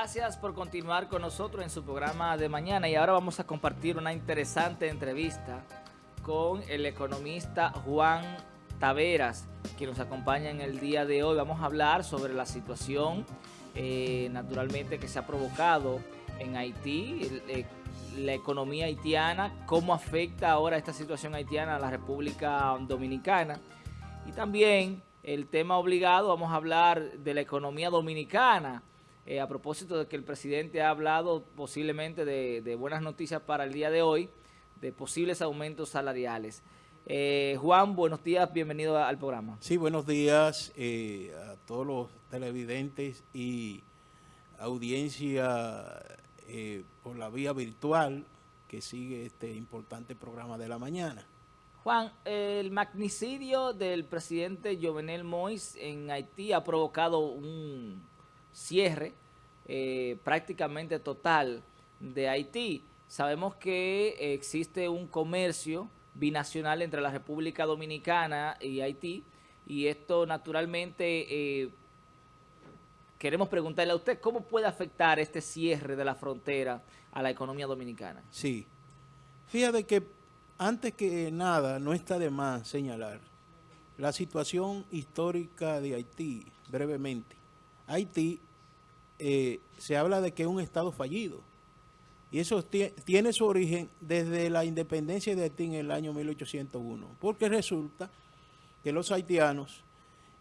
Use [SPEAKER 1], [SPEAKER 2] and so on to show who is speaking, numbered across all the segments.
[SPEAKER 1] Gracias por continuar con nosotros en su programa de mañana y ahora vamos a compartir una interesante entrevista con el economista Juan Taveras, que nos acompaña en el día de hoy. Vamos a hablar sobre la situación, eh, naturalmente, que se ha provocado en Haití, eh, la economía haitiana, cómo afecta ahora esta situación haitiana a la República Dominicana. Y también el tema obligado, vamos a hablar de la economía dominicana, eh, a propósito de que el presidente ha hablado posiblemente de, buenas noticias para el día de hoy, de posibles aumentos salariales. Eh, Juan, buenos días, bienvenido al programa.
[SPEAKER 2] Sí, buenos días eh, a todos los televidentes y audiencia por la vía virtual que sigue este importante programa de la mañana.
[SPEAKER 1] Juan, el magnicidio del presidente Jovenel Moïse en Haití ha provocado un cierre eh, prácticamente total de Haití. Sabemos que existe un comercio binacional entre la República Dominicana y Haití y esto naturalmente eh, queremos preguntarle a usted cómo puede afectar este cierre de la frontera a la economía dominicana.
[SPEAKER 2] Sí, fíjate que antes que nada, no está de más señalar la situación histórica de Haití, brevemente. Haití eh, se habla de que es un estado fallido. Y eso tiene su origen desde la independencia de Haití en el año 1801. Porque resulta que los haitianos,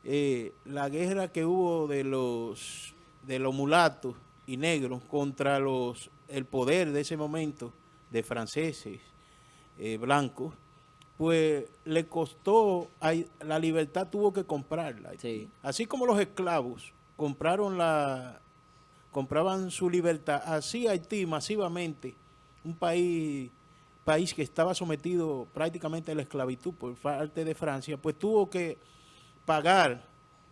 [SPEAKER 2] eh, la guerra que hubo de los, de los mulatos y negros contra los, el poder de ese momento de franceses, eh, blanco, pues le costó, la libertad tuvo que comprarla. Así como los esclavos compraron la, compraban su libertad, así Haití masivamente, un país, país que estaba sometido prácticamente a la esclavitud por parte de Francia, pues tuvo que pagar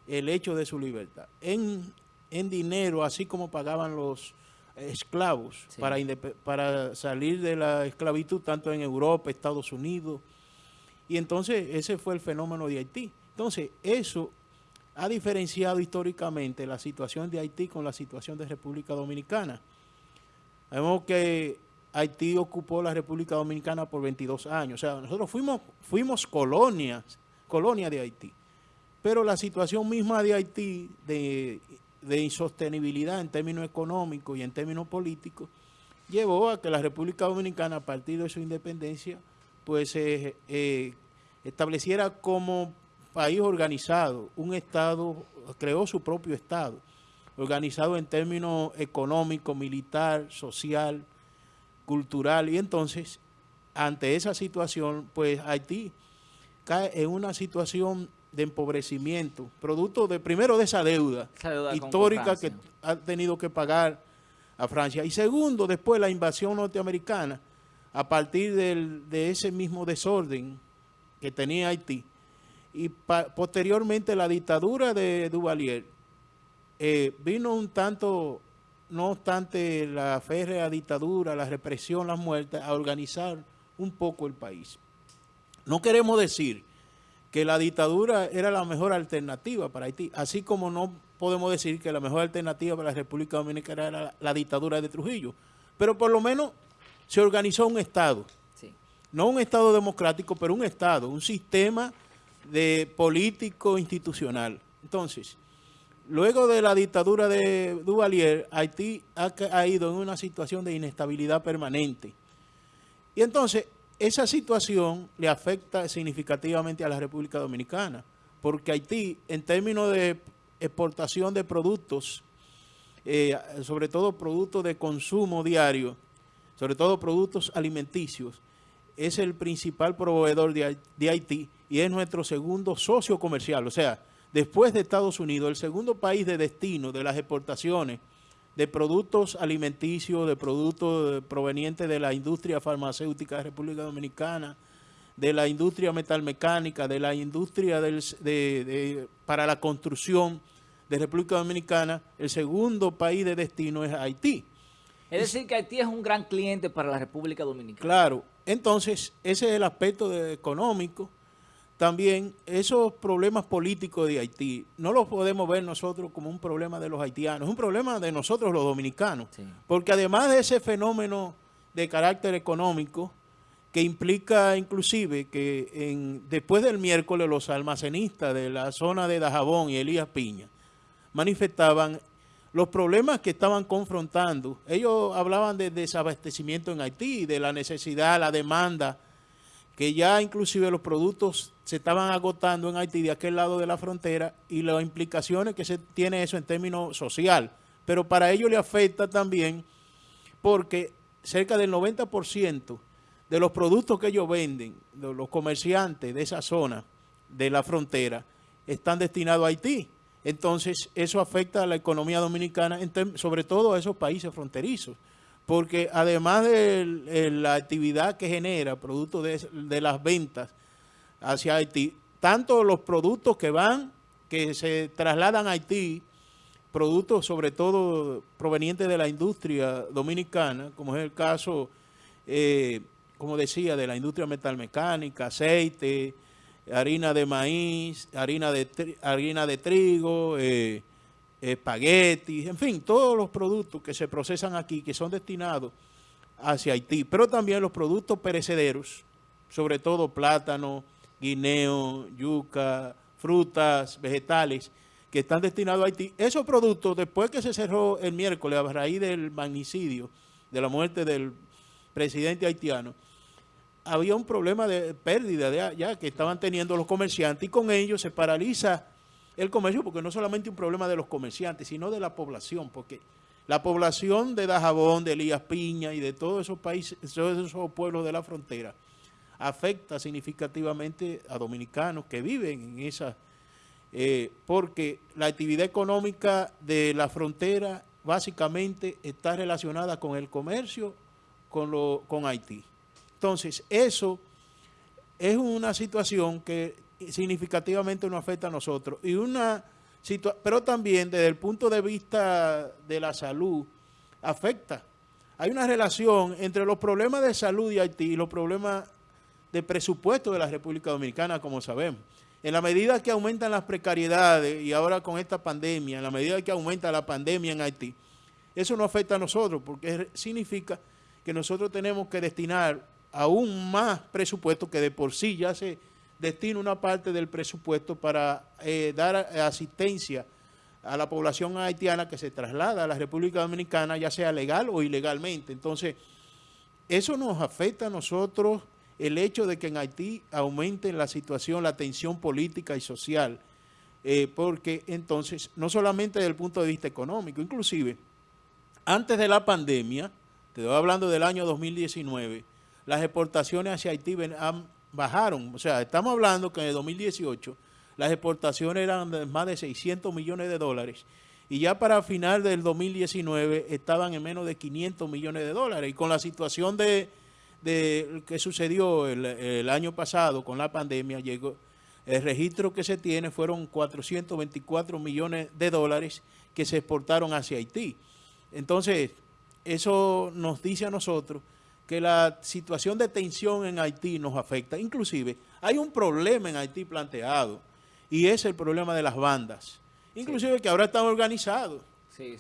[SPEAKER 2] el hecho de su libertad en, en dinero, así como pagaban los esclavos para, para salir de la esclavitud tanto en Europa, Estados Unidos. Y entonces ese fue el fenómeno de Haití. Entonces eso ha diferenciado históricamente la situación de Haití con la situación de República Dominicana. Vemos que Haití ocupó la República Dominicana por 22 años. O sea, nosotros fuimos, fuimos colonias, colonia de Haití. Pero la situación misma de Haití, de insostenibilidad en términos económicos y en términos políticos, llevó a que la República Dominicana, a partir de su independencia, pues se eh, estableciera como país organizado, un Estado, creó su propio Estado, organizado en términos económico, militar, social, cultural, y entonces, ante esa situación, pues Haití cae en una situación de empobrecimiento, producto de primero de esa deuda, histórica que ha tenido que pagar a Francia. Y segundo, después la invasión norteamericana, a partir de ese mismo desorden que tenía Haití. Y posteriormente la dictadura de Duvalier eh, vino un tanto, no obstante la férrea dictadura, la represión, las muertes, a organizar un poco el país. No queremos decir que la dictadura era la mejor alternativa para Haití, así como no podemos decir que la mejor alternativa para la República Dominicana era la, dictadura de Trujillo, pero por lo menos se organizó un Estado, no un Estado democrático, pero un Estado, un sistema de político institucional. Entonces, luego de la dictadura de Duvalier, Haití ha, ido en una situación de inestabilidad permanente. Y entonces, esa situación le afecta significativamente a la República Dominicana, porque Haití, en términos de exportación de productos, eh, sobre todo productos de consumo diario, sobre todo productos alimenticios, es el principal proveedor de, de Haití y es nuestro segundo socio comercial. O sea, después de Estados Unidos, el segundo país de destino de las exportaciones de productos alimenticios, de productos provenientes de la industria farmacéutica de República Dominicana, de la industria metalmecánica, de la industria de, para la construcción de República Dominicana, el segundo país de destino es Haití.
[SPEAKER 1] Es decir, que Haití es un gran cliente para la República Dominicana.
[SPEAKER 2] Claro. Entonces, ese es el aspecto económico. También esos problemas políticos de Haití no los podemos ver nosotros como un problema de los haitianos, es un problema de nosotros los dominicanos, porque además de ese fenómeno de carácter económico, que implica inclusive que en, después del miércoles los almacenistas de la zona de Dajabón y Elías Piña manifestaban los problemas que estaban confrontando. Ellos hablaban de desabastecimiento en Haití, de la necesidad, la demanda, que ya inclusive los productos se estaban agotando en Haití de aquel lado de la frontera y las implicaciones que se tiene eso en términos social. Pero para ellos le afecta también porque cerca del 90% de los productos que ellos venden, los comerciantes de esa zona de la frontera, están destinados a Haití. Entonces, eso afecta a la economía dominicana, sobre todo a esos países fronterizos, porque además de la actividad que genera, producto de, las ventas hacia Haití, tanto los productos que van, que se trasladan a Haití, productos sobre todo provenientes de la industria dominicana, como es el caso... Eh, como decía, de la industria metalmecánica, aceite, harina de maíz, harina de, harina de trigo, eh, espaguetis, en fin, todos los productos que se procesan aquí, que son destinados hacia Haití, pero también los productos perecederos, sobre todo plátano, guineo, yuca, frutas, vegetales, que están destinados a Haití. Esos productos, después que se cerró el miércoles a raíz del magnicidio, de la muerte del presidente haitiano, había un problema de pérdida de, ya que estaban teniendo los comerciantes y con ello se paraliza el comercio porque no solamente un problema de los comerciantes, sino de la población, porque la población de Dajabón, de Elías Piña y de todos esos países, todos esos pueblos de la frontera, afecta significativamente a dominicanos que viven en esa, eh, porque la actividad económica de la frontera básicamente está relacionada con el comercio con, lo, con Haití. Entonces, eso es una situación que significativamente nos afecta a nosotros. Y una pero también desde el punto de vista de la salud, afecta. Hay una relación entre los problemas de salud de Haití y los problemas de presupuesto de la República Dominicana, como sabemos. En la medida que aumentan las precariedades y ahora con esta pandemia, en la medida que aumenta la pandemia en Haití, eso no afecta a nosotros porque significa que nosotros tenemos que destinar aún más presupuesto que de por sí ya se destina una parte del presupuesto para eh, dar asistencia a la población haitiana que se traslada a la República Dominicana, ya sea legal o ilegalmente. Entonces, eso nos afecta a nosotros el hecho de que en Haití aumente la situación, la tensión política y social, eh, porque entonces, no solamente desde el punto de vista económico, inclusive, antes de la pandemia, te estoy hablando del año 2019, las exportaciones hacia Haití bajaron. O sea, estamos hablando que en el 2018 las exportaciones eran de más de 600 millones de dólares y ya para final del 2019 estaban en menos de 500 millones de dólares. Y con la situación de, de que sucedió el, el, año pasado con la pandemia, llegó el registro que se tiene fueron 424 millones de dólares que se exportaron hacia Haití. Entonces, eso nos dice a nosotros que la situación de tensión en Haití nos afecta. Inclusive, hay un problema en Haití planteado y es el problema de las bandas. Inclusive que ahora están organizados.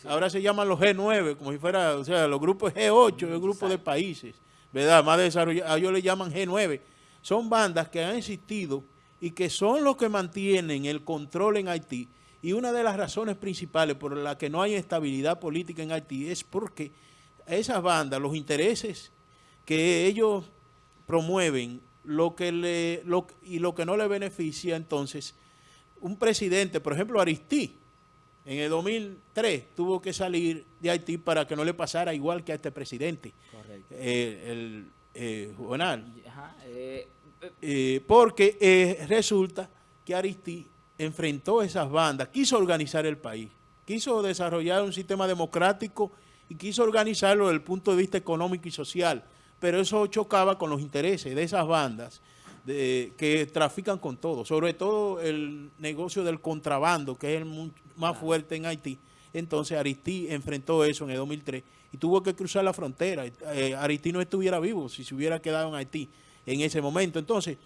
[SPEAKER 2] Ahora se llaman los G9, como si fuera, o sea, los grupos G8, el grupo de países, ¿verdad? Más desarrollados, ellos le llaman G9. Son bandas que han existido y que son los que mantienen el control en Haití. Y una de las razones principales por las que no hay estabilidad política en Haití es porque esas bandas, los intereses que ellos promueven lo que le, lo, y lo que no le beneficia, entonces, un presidente, por ejemplo, Aristí, en el 2003 tuvo que salir de Haití para que no le pasara igual que a este presidente, Correcto. Eh, el eh, eh, eh, porque resulta que Aristí enfrentó esas bandas, quiso organizar el país, quiso desarrollar un sistema democrático y quiso organizarlo desde el punto de vista económico y social pero eso chocaba con los intereses de esas bandas que trafican con todo, sobre todo el negocio del contrabando, que es el más fuerte en Haití. Entonces Aristí enfrentó eso en el 2003 y tuvo que cruzar la frontera. Eh, Aristí no estuviera vivo si se hubiera quedado en Haití en ese momento. Entonces,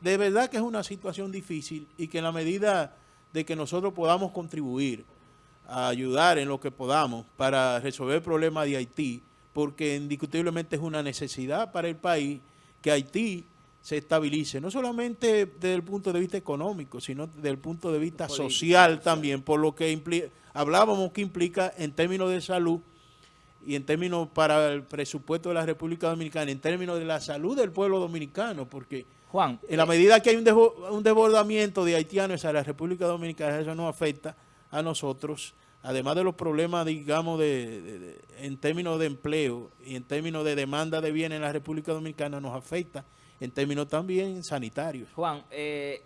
[SPEAKER 2] de verdad que es una situación difícil y que en la medida de que nosotros podamos contribuir a ayudar en lo que podamos para resolver el problema de Haití, porque indiscutiblemente es una necesidad para el país que Haití se estabilice, no solamente desde el punto de vista económico, sino desde el punto de vista social también, por lo que hablábamos que implica en términos de salud y en términos para el presupuesto de la República Dominicana, en términos de la salud del pueblo dominicano, porque Juan, en la eh, medida que hay un, desbordamiento de haitianos a la República Dominicana, eso nos afecta a nosotros, además de los problemas, digamos, de, en términos de empleo y en términos de demanda de bienes en la República Dominicana, nos afecta en términos también sanitarios.
[SPEAKER 1] Juan, eh,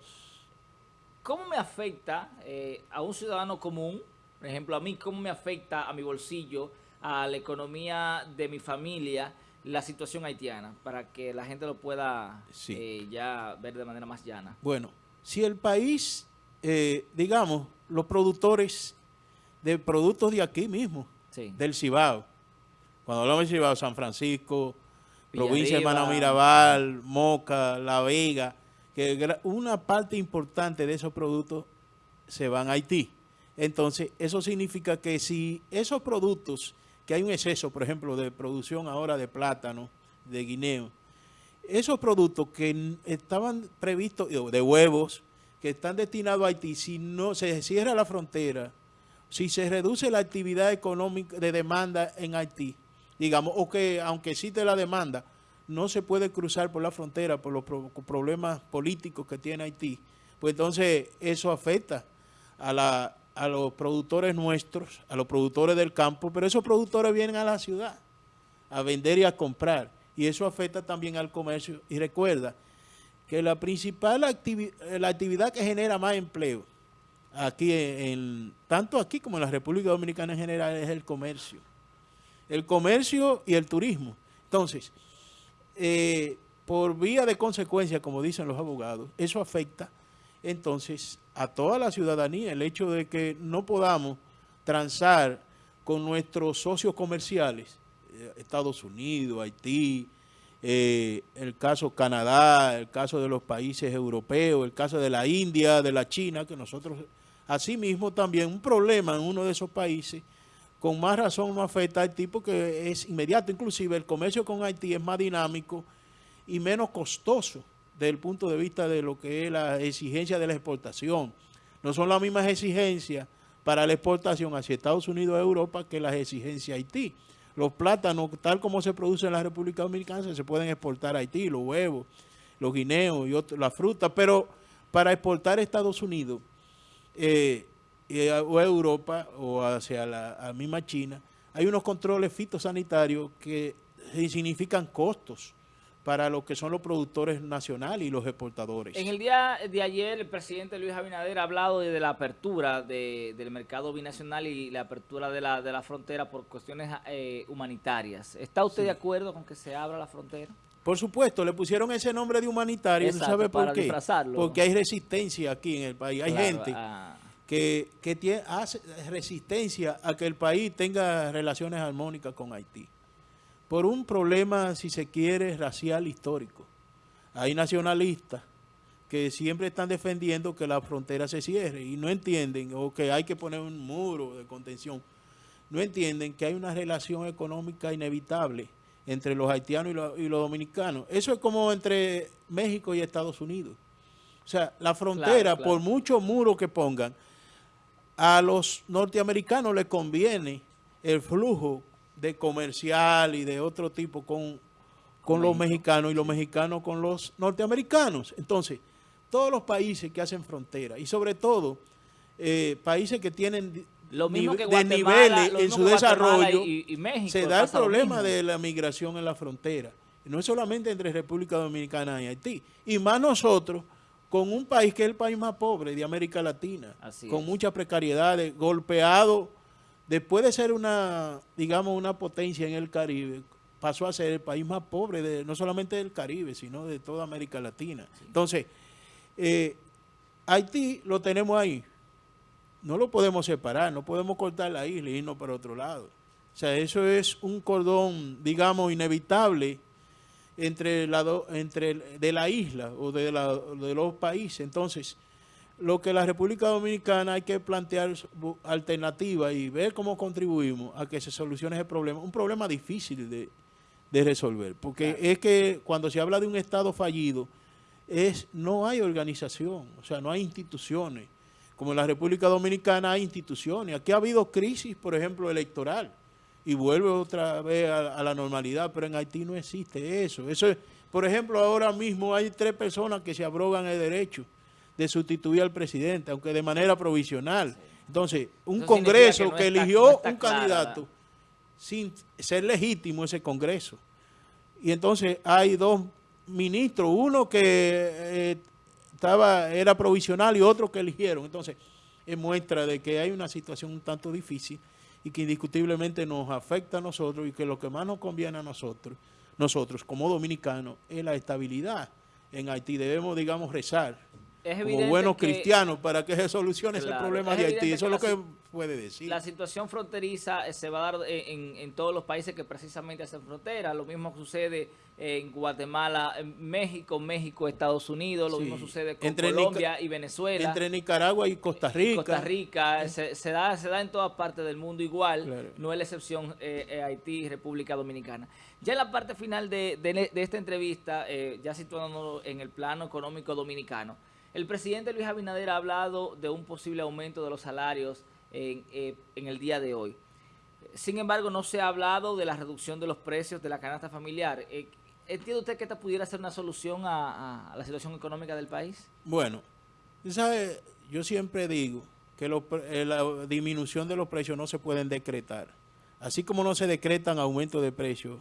[SPEAKER 1] ¿cómo me afecta eh, a un ciudadano común, por ejemplo, a mí, cómo me afecta a mi bolsillo, a la economía de mi familia, la situación haitiana, para que la gente lo pueda eh, ya ver de manera más llana.
[SPEAKER 2] Bueno, si el país, eh, digamos, los productores de productos de aquí mismo, del Cibao, cuando hablamos del Cibao, San Francisco, provincia de Manamirabal, Moca, La Vega, que una parte importante de esos productos se van a Haití. Entonces, eso significa que si esos productos que hay un exceso, por ejemplo, de producción ahora de plátano, de guineo. Esos productos que estaban previstos, de huevos, que están destinados a Haití, si no se cierra la frontera, si se reduce la actividad económica de demanda en Haití, digamos, o que aunque existe la demanda, no se puede cruzar por la frontera por los problemas políticos que tiene Haití, pues entonces eso afecta a la a los productores nuestros, a los productores del campo, pero esos productores vienen a la ciudad a vender y a comprar. Y eso afecta también al comercio. Y recuerda que la principal actividad, la actividad que genera más empleo, aquí en, tanto aquí como en la República Dominicana en general, es el comercio. El comercio y el turismo. Entonces, eh, por vía de consecuencia, como dicen los abogados, eso afecta entonces a toda la ciudadanía el hecho de que no podamos transar con nuestros socios comerciales, eh, Estados Unidos, Haití, eh, el caso Canadá, el caso de los países europeos, el caso de la India, de la China, que nosotros, asimismo también un problema en uno de esos países, con más razón nos afecta a Haití porque es inmediato, inclusive el comercio con Haití es más dinámico y menos costoso desde el punto de vista de lo que es la exigencia de la exportación. No son las mismas exigencias para la exportación hacia Estados Unidos y Europa que las exigencias a Haití. Los plátanos, tal como se producen en la República Dominicana, se pueden exportar a Haití, los huevos, los guineos y la fruta, pero para exportar a Estados Unidos eh, o a Europa o hacia la misma China, hay unos controles fitosanitarios que significan costos para lo que son los productores nacionales y los exportadores.
[SPEAKER 1] En el día de ayer, el presidente Luis Abinader ha hablado de la apertura del mercado binacional y la apertura de la, de la frontera por cuestiones eh, humanitarias. ¿Está usted de acuerdo con que se abra la frontera?
[SPEAKER 2] Por supuesto, le pusieron ese nombre de humanitario, ¿no sabe por qué? Porque hay resistencia aquí en el país, hay gente ah. que, que tiene, hace resistencia a que el país tenga relaciones armónicas con Haití por un problema, si se quiere, racial histórico. Hay nacionalistas que siempre están defendiendo que la frontera se cierre y no entienden, o que hay que poner un muro de contención, no entienden que hay una relación económica inevitable entre los haitianos y, los, dominicanos. Eso es como entre México y Estados Unidos. O sea, la frontera, por mucho muro que pongan, a los norteamericanos les conviene el flujo de comercial y de otro tipo con, con los mexicanos y los mexicanos con los norteamericanos. Entonces, todos los países que hacen frontera y sobre todo eh, países que tienen
[SPEAKER 1] lo mismo que de niveles
[SPEAKER 2] en su desarrollo, y, México, se da el problema de la migración en la frontera. no es solamente entre República Dominicana y Haití. Y más nosotros, con un país que es el país más pobre de América Latina, con muchas precariedades, golpeado después de ser una, digamos, una potencia en el Caribe, pasó a ser el país más pobre, de, no solamente del Caribe, sino de toda América Latina. Entonces, eh, Haití lo tenemos ahí. No lo podemos separar, no podemos cortar la isla y irnos para otro lado. O sea, eso es un cordón, digamos, inevitable entre, la entre de la isla o de, de los países. Entonces, lo que la República Dominicana hay que plantear alternativas y ver cómo contribuimos a que se solucione ese problema. Un problema difícil de, resolver, porque es que cuando se habla de un Estado fallido, es no hay organización, o sea, no hay instituciones. Como en la República Dominicana hay instituciones. Aquí ha habido crisis, por ejemplo, electoral, y vuelve otra vez a, a la normalidad, pero en Haití no existe eso. Eso es, por ejemplo, ahora mismo hay tres personas que se abrogan el derecho de sustituir al presidente, aunque de manera provisional. Entonces, un Congreso que, eligió un candidato sin ser legítimo ese Congreso. Y entonces hay dos ministros, uno que eh, estaba era provisional y otro que eligieron. Entonces, es muestra de que hay una situación un tanto difícil y que indiscutiblemente nos afecta a nosotros y que lo que más nos conviene a nosotros, nosotros como dominicanos, es la estabilidad en Haití. Debemos, digamos, rezar como buenos cristianos para que se solucione ese problema de Haití. Eso es lo que puede decir.
[SPEAKER 1] La situación fronteriza eh, se va a dar en, todos los países que precisamente hacen frontera. Lo mismo sucede en Guatemala, en México, México, Estados Unidos. Lo mismo sucede con Colombia y Venezuela.
[SPEAKER 2] Entre Nicaragua y Costa Rica.
[SPEAKER 1] Costa Rica. Se, da, se da en todas partes del mundo igual. No es la excepción eh, eh, Haití y República Dominicana. Ya en la parte final de, esta entrevista, ya situándonos en el plano económico dominicano, el presidente Luis Abinader ha hablado de un posible aumento de los salarios en, eh, el día de hoy. Sin embargo, no se ha hablado de la reducción de los precios de la canasta familiar. Eh, ¿Entiende usted que esta pudiera ser una solución a, la situación económica del país?
[SPEAKER 2] Bueno, ¿sabe? yo siempre digo que eh, la disminución de los precios no se pueden decretar. Así como no se decretan aumentos de precios,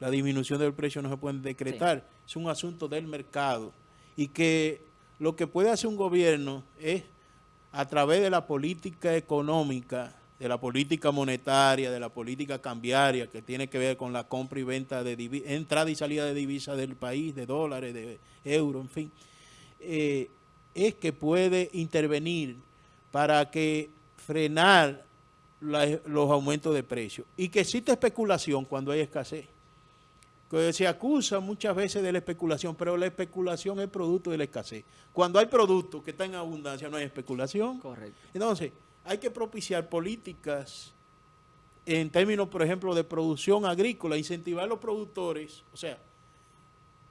[SPEAKER 2] la disminución del precio no se puede decretar. Es un asunto del mercado. Y que lo que puede hacer un gobierno es, a través de la política económica, de la política monetaria, de la política cambiaria, que tiene que ver con la compra y venta de entrada y salida de divisas del país, de dólares, de euros, en fin, eh, es que puede intervenir para que frenar los aumentos de precios. Y que existe especulación cuando hay escasez se acusa muchas veces de la especulación, pero la especulación es producto de la escasez. Cuando hay productos que están en abundancia, no hay especulación.
[SPEAKER 1] Correcto.
[SPEAKER 2] Entonces, hay que propiciar políticas en términos, por ejemplo, de producción agrícola, incentivar a los productores, o sea,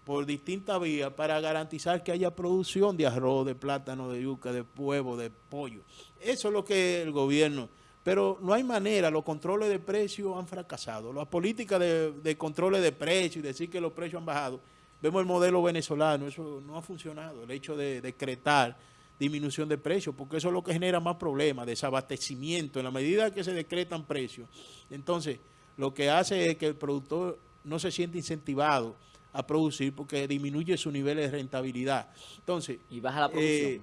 [SPEAKER 2] por distintas vías, para garantizar que haya producción de arroz, de plátano, de yuca, de huevo, de pollo. Eso es lo que el gobierno pero no hay manera, los controles de precios han fracasado. Las políticas de, de controles de precios y decir que los precios han bajado, vemos el modelo venezolano, eso no ha funcionado, el hecho de decretar disminución de precios, porque eso es lo que genera más problemas, desabastecimiento, en la medida que se decretan precios. Entonces, lo que hace es que el productor no se siente incentivado a producir porque disminuye su nivel de rentabilidad. Entonces,
[SPEAKER 1] y baja la producción. Eh,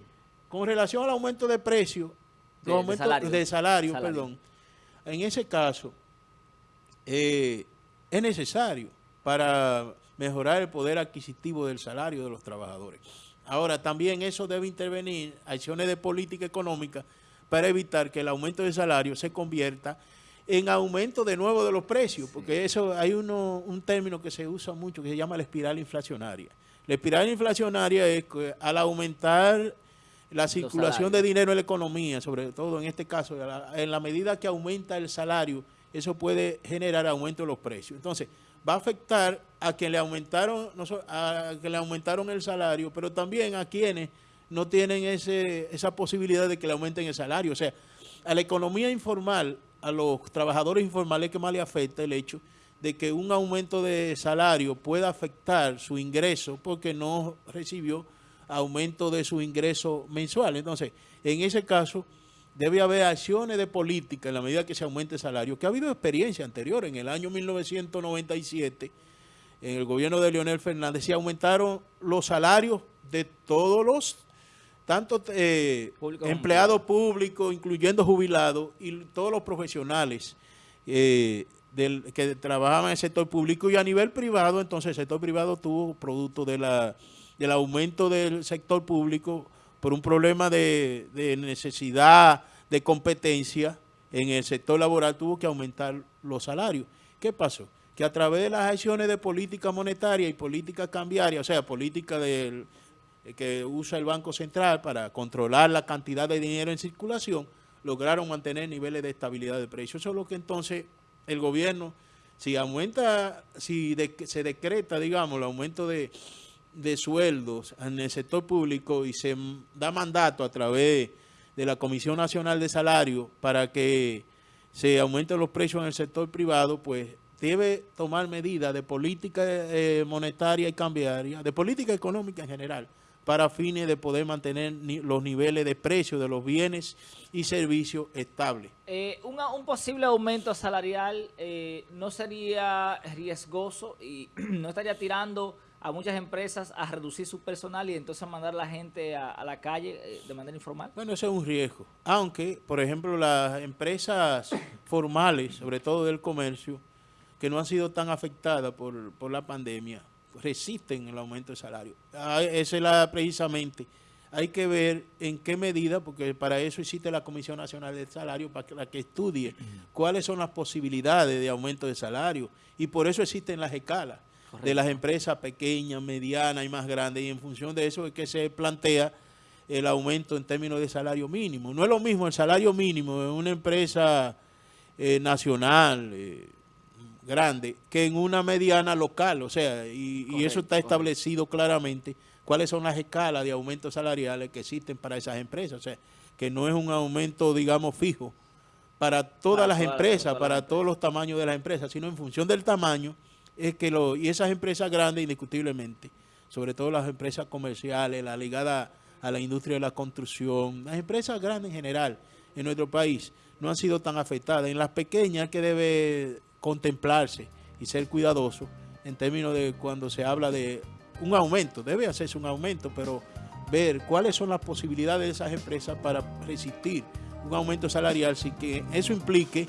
[SPEAKER 2] con relación al aumento de precios, de, salario. perdón. En ese caso, eh, es necesario para mejorar el poder adquisitivo del salario de los trabajadores. Ahora, también eso debe intervenir acciones de política económica para evitar que el aumento de salario se convierta en aumento de nuevo de los precios, porque eso hay uno, un término que se usa mucho que se llama la espiral inflacionaria. La espiral inflacionaria es que al aumentar la circulación de dinero en la economía, sobre todo en este caso, en la medida que aumenta el salario, eso puede generar aumento de los precios. Entonces, va a afectar a quien le aumentaron, a quien le aumentaron el salario, pero también a quienes no tienen ese, esa posibilidad de que le aumenten el salario. O sea, a la economía informal, a los trabajadores informales que más le afecta el hecho de que un aumento de salario pueda afectar su ingreso porque no recibió aumento de su ingreso mensual. Entonces, en ese caso, debe haber acciones de política en la medida que se aumente el salario, que ha habido experiencia anterior. En el año 1997, en el gobierno de Leonel Fernández, se aumentaron los salarios de todos los, tanto eh, empleados públicos, incluyendo jubilados, y todos los profesionales eh, del, que trabajaban en el sector público y a nivel privado, entonces el sector privado tuvo producto de la del aumento del sector público por un problema de, necesidad de competencia en el sector laboral tuvo que aumentar los salarios. ¿Qué pasó? que a través de las acciones de política monetaria y política cambiaria, o sea, política del que usa el Banco Central para controlar la cantidad de dinero en circulación, lograron mantener niveles de estabilidad de precios. Eso es lo que entonces el gobierno, si aumenta, si se decreta, digamos, el aumento de, de sueldos en el sector público y se da mandato a través de la Comisión Nacional de Salario para que se aumenten los precios en el sector privado, pues debe tomar medidas de política eh, monetaria y cambiaria, de política económica en general, para fines de poder mantener los niveles de precios de los bienes y servicios estables.
[SPEAKER 1] Eh, un posible aumento salarial eh, no sería riesgoso y no estaría tirando a muchas empresas a reducir su personal y entonces mandar a la gente a, la calle eh, de manera informal?
[SPEAKER 2] Bueno, ese es un riesgo. Aunque, por ejemplo, las empresas formales, sobre todo del comercio, que no han sido tan afectadas por, por la pandemia, resisten el aumento de salario. Ah, esa es la, precisamente, hay que ver en qué medida, porque para eso existe la Comisión Nacional del Salario, para que, estudie cuáles son las posibilidades de aumento de salario, y por eso existen las escalas de las empresas pequeñas, medianas y más grandes, y en función de eso es que se plantea el aumento en términos de salario mínimo. No es lo mismo el salario mínimo en una empresa eh, nacional, eh, grande que en una mediana local, o sea, y, eso está establecido claramente cuáles son las escalas de aumentos salariales que existen para esas empresas, o sea, que no es un aumento, digamos, fijo para todas las empresas, para todos los tamaños de las empresas, sino en función del tamaño, es que lo, y esas empresas grandes, indiscutiblemente, sobre todo las empresas comerciales, la ligada a la industria de la construcción, las empresas grandes en general en nuestro país no han sido tan afectadas. En las pequeñas que debe contemplarse y ser cuidadoso en términos de cuando se habla de un aumento, debe hacerse un aumento, pero ver cuáles son las posibilidades de esas empresas para resistir un aumento salarial sin que eso implique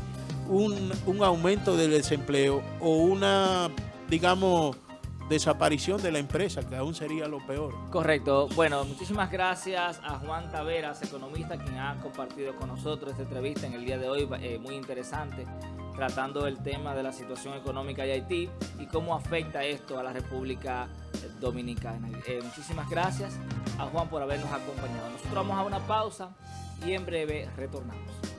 [SPEAKER 2] un, un aumento del desempleo o una, digamos, desaparición de la empresa, que aún sería lo peor.
[SPEAKER 1] Correcto. Bueno, muchísimas gracias a Juan Taveras, economista, quien ha compartido con nosotros esta entrevista en el día de hoy, eh, muy interesante, tratando el tema de la situación económica de Haití y cómo afecta esto a la República Dominicana. Eh, muchísimas gracias a Juan por habernos acompañado. Nosotros vamos a una pausa y en breve retornamos.